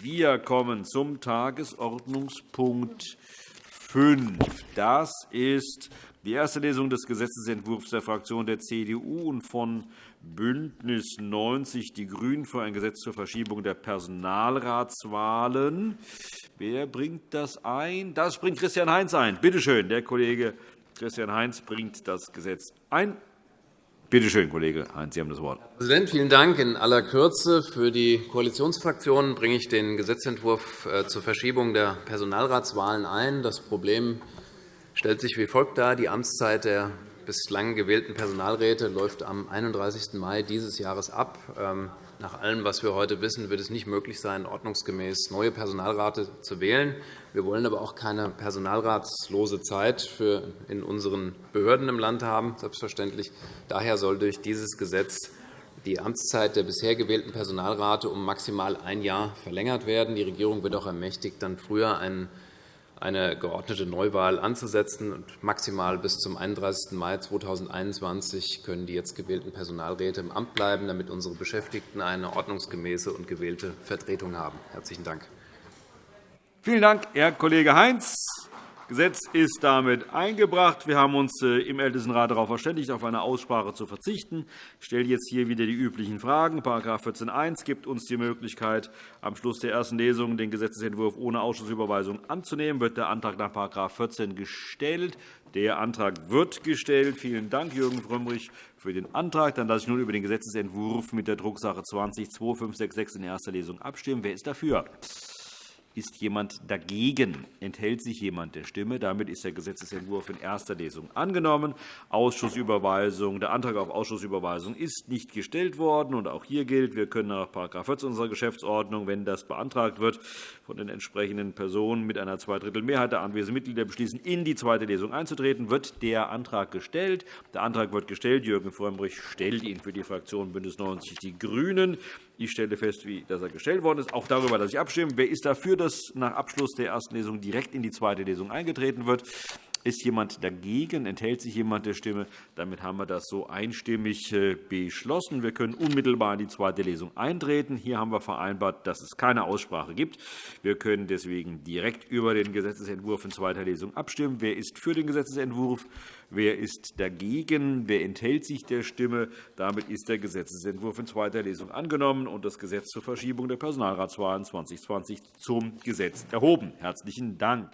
Wir kommen zum Tagesordnungspunkt 5. Das ist die erste Lesung des Gesetzentwurfs der Fraktion der CDU und von BÜNDNIS 90 die GRÜNEN für ein Gesetz zur Verschiebung der Personalratswahlen. Wer bringt das ein? Das bringt Christian Heinz ein. Bitte schön, der Kollege Christian Heinz bringt das Gesetz ein. Bitte schön, Kollege Heinz, Sie haben das Wort. Herr Präsident, vielen Dank. In aller Kürze für die Koalitionsfraktionen bringe ich den Gesetzentwurf äh, zur Verschiebung der Personalratswahlen ein. Das Problem stellt sich wie folgt dar. Die Amtszeit der bislang gewählten Personalräte läuft am 31. Mai dieses Jahres ab. Ähm, nach allem, was wir heute wissen, wird es nicht möglich sein, ordnungsgemäß neue Personalräte zu wählen. Wir wollen aber auch keine personalratslose Zeit in unseren Behörden im Land haben, selbstverständlich. Daher soll durch dieses Gesetz die Amtszeit der bisher gewählten Personalrate um maximal ein Jahr verlängert werden. Die Regierung wird auch ermächtigt, dann früher einen eine geordnete Neuwahl anzusetzen. maximal bis zum 31. Mai 2021 können die jetzt gewählten Personalräte im Amt bleiben, damit unsere Beschäftigten eine ordnungsgemäße und gewählte Vertretung haben. – Herzlichen Dank. Vielen Dank, Herr Kollege Heinz. Gesetz ist damit eingebracht. Wir haben uns äh, im Ältestenrat darauf verständigt, auf eine Aussprache zu verzichten. Ich stelle jetzt hier wieder die üblichen Fragen. § 14.1 gibt uns die Möglichkeit, am Schluss der ersten Lesung den Gesetzentwurf ohne Ausschussüberweisung anzunehmen. Wird der Antrag nach § 14 gestellt? Der Antrag wird gestellt. Vielen Dank, Jürgen Frömmrich, für den Antrag. Dann lasse ich nun über den Gesetzentwurf mit der Drucksache 20-2566 in erster Lesung abstimmen. Wer ist dafür? Ist jemand dagegen? Enthält sich jemand der Stimme? Damit ist der Gesetzentwurf in erster Lesung angenommen. Ausschussüberweisung. Der Antrag auf Ausschussüberweisung ist nicht gestellt worden. Und auch hier gilt, wir können nach § 14 unserer Geschäftsordnung, wenn das beantragt wird, von den entsprechenden Personen mit einer Zweidrittelmehrheit der anwesenden Mitglieder beschließen, in die zweite Lesung einzutreten. Wird der Antrag gestellt? Der Antrag wird gestellt. Jürgen Frömmrich stellt ihn für die Fraktion BÜNDNIS 90 die GRÜNEN. Ich stelle fest, dass er gestellt worden ist. Auch darüber lasse ich abstimmen. Wer ist dafür, dass nach Abschluss der ersten Lesung direkt in die zweite Lesung eingetreten wird? Ist jemand dagegen? Enthält sich jemand der Stimme? Damit haben wir das so einstimmig äh, beschlossen. Wir können unmittelbar in die zweite Lesung eintreten. Hier haben wir vereinbart, dass es keine Aussprache gibt. Wir können deswegen direkt über den Gesetzentwurf in zweiter Lesung abstimmen. Wer ist für den Gesetzentwurf? Wer ist dagegen? Wer enthält sich der Stimme? Damit ist der Gesetzentwurf in zweiter Lesung angenommen und das Gesetz zur Verschiebung der Personalratswahlen 2020 zum Gesetz erhoben. Herzlichen Dank.